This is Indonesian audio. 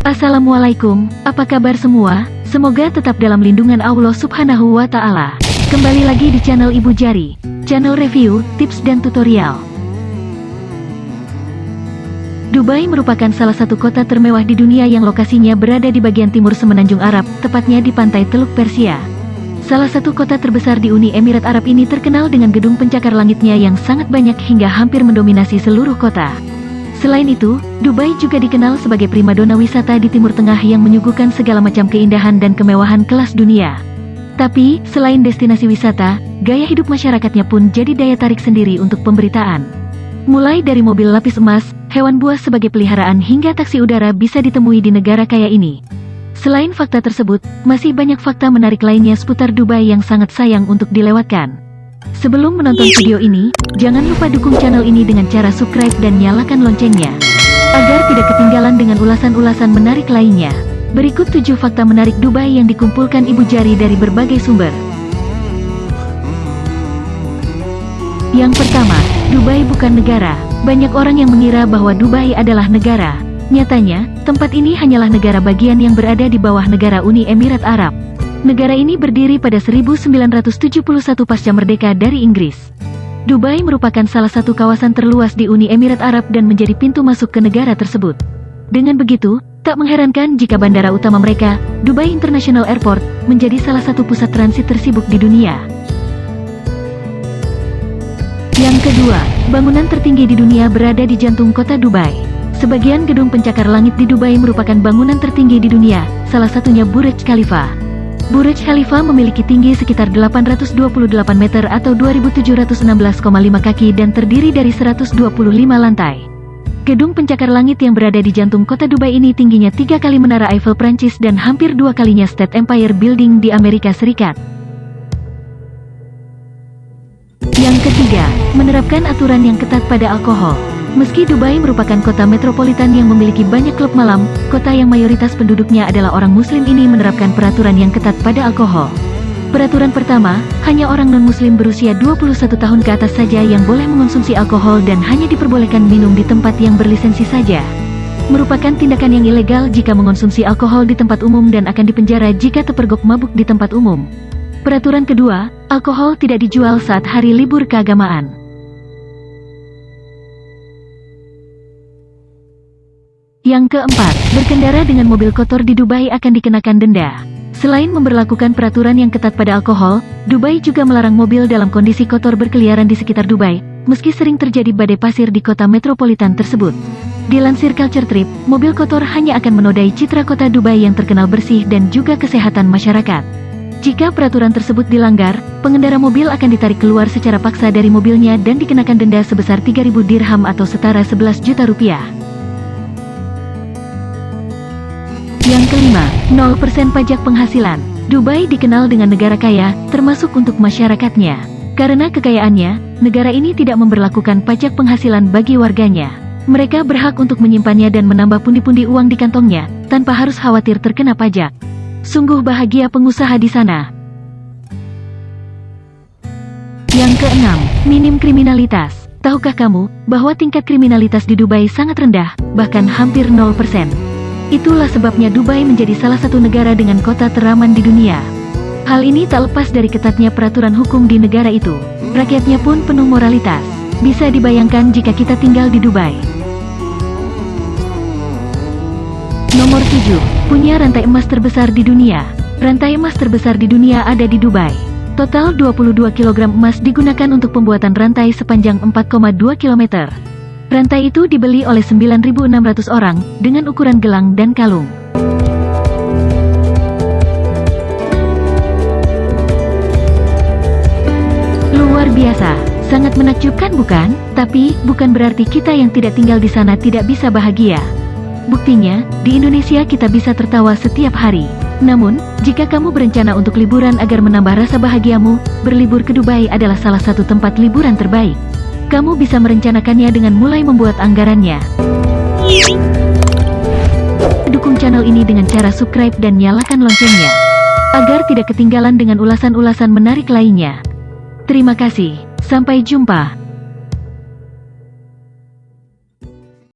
Assalamualaikum, apa kabar semua? Semoga tetap dalam lindungan Allah subhanahu wa ta'ala. Kembali lagi di channel Ibu Jari, channel review, tips dan tutorial. Dubai merupakan salah satu kota termewah di dunia yang lokasinya berada di bagian timur semenanjung Arab, tepatnya di pantai Teluk Persia. Salah satu kota terbesar di Uni Emirat Arab ini terkenal dengan gedung pencakar langitnya yang sangat banyak hingga hampir mendominasi seluruh kota. Selain itu, Dubai juga dikenal sebagai primadona wisata di Timur Tengah yang menyuguhkan segala macam keindahan dan kemewahan kelas dunia. Tapi, selain destinasi wisata, gaya hidup masyarakatnya pun jadi daya tarik sendiri untuk pemberitaan. Mulai dari mobil lapis emas, hewan buas sebagai peliharaan hingga taksi udara bisa ditemui di negara kaya ini. Selain fakta tersebut, masih banyak fakta menarik lainnya seputar Dubai yang sangat sayang untuk dilewatkan. Sebelum menonton video ini, jangan lupa dukung channel ini dengan cara subscribe dan nyalakan loncengnya. Agar tidak ketinggalan dengan ulasan-ulasan menarik lainnya. Berikut 7 fakta menarik Dubai yang dikumpulkan Ibu Jari dari berbagai sumber. Yang pertama, Dubai bukan negara. Banyak orang yang mengira bahwa Dubai adalah negara. Nyatanya, tempat ini hanyalah negara bagian yang berada di bawah negara Uni Emirat Arab. Negara ini berdiri pada 1971 pasca merdeka dari Inggris. Dubai merupakan salah satu kawasan terluas di Uni Emirat Arab dan menjadi pintu masuk ke negara tersebut. Dengan begitu, tak mengherankan jika bandara utama mereka, Dubai International Airport, menjadi salah satu pusat transit tersibuk di dunia. Yang kedua, bangunan tertinggi di dunia berada di jantung kota Dubai. Sebagian gedung pencakar langit di Dubai merupakan bangunan tertinggi di dunia, salah satunya Burj Khalifa. Burj Khalifa memiliki tinggi sekitar 828 meter atau 2716,5 kaki dan terdiri dari 125 lantai. Gedung pencakar langit yang berada di jantung kota Dubai ini tingginya tiga kali menara Eiffel Prancis dan hampir dua kalinya State Empire Building di Amerika Serikat. Yang ketiga, menerapkan aturan yang ketat pada alkohol. Meski Dubai merupakan kota metropolitan yang memiliki banyak klub malam, kota yang mayoritas penduduknya adalah orang muslim ini menerapkan peraturan yang ketat pada alkohol. Peraturan pertama, hanya orang non-muslim berusia 21 tahun ke atas saja yang boleh mengonsumsi alkohol dan hanya diperbolehkan minum di tempat yang berlisensi saja. Merupakan tindakan yang ilegal jika mengonsumsi alkohol di tempat umum dan akan dipenjara jika terpergok mabuk di tempat umum. Peraturan kedua, alkohol tidak dijual saat hari libur keagamaan. Yang keempat, berkendara dengan mobil kotor di Dubai akan dikenakan denda. Selain memberlakukan peraturan yang ketat pada alkohol, Dubai juga melarang mobil dalam kondisi kotor berkeliaran di sekitar Dubai, meski sering terjadi badai pasir di kota metropolitan tersebut. Dilansir Culture Trip, mobil kotor hanya akan menodai citra kota Dubai yang terkenal bersih dan juga kesehatan masyarakat. Jika peraturan tersebut dilanggar, pengendara mobil akan ditarik keluar secara paksa dari mobilnya dan dikenakan denda sebesar 3.000 dirham atau setara 11 juta rupiah. Yang kelima, 0% pajak penghasilan. Dubai dikenal dengan negara kaya, termasuk untuk masyarakatnya. Karena kekayaannya, negara ini tidak memperlakukan pajak penghasilan bagi warganya. Mereka berhak untuk menyimpannya dan menambah pundi-pundi uang di kantongnya, tanpa harus khawatir terkena pajak. Sungguh bahagia pengusaha di sana. Yang keenam, minim kriminalitas. Tahukah kamu, bahwa tingkat kriminalitas di Dubai sangat rendah, bahkan hampir 0%. Itulah sebabnya Dubai menjadi salah satu negara dengan kota teraman di dunia. Hal ini tak lepas dari ketatnya peraturan hukum di negara itu. Rakyatnya pun penuh moralitas. Bisa dibayangkan jika kita tinggal di Dubai. Nomor 7. Punya rantai emas terbesar di dunia. Rantai emas terbesar di dunia ada di Dubai. Total 22 kg emas digunakan untuk pembuatan rantai sepanjang 4,2 km. Rantai itu dibeli oleh 9.600 orang, dengan ukuran gelang dan kalung. Luar biasa, sangat menakjubkan bukan? Tapi, bukan berarti kita yang tidak tinggal di sana tidak bisa bahagia. Buktinya, di Indonesia kita bisa tertawa setiap hari. Namun, jika kamu berencana untuk liburan agar menambah rasa bahagiamu, berlibur ke Dubai adalah salah satu tempat liburan terbaik. Kamu bisa merencanakannya dengan mulai membuat anggarannya. Dukung channel ini dengan cara subscribe dan nyalakan loncengnya. Agar tidak ketinggalan dengan ulasan-ulasan menarik lainnya. Terima kasih. Sampai jumpa.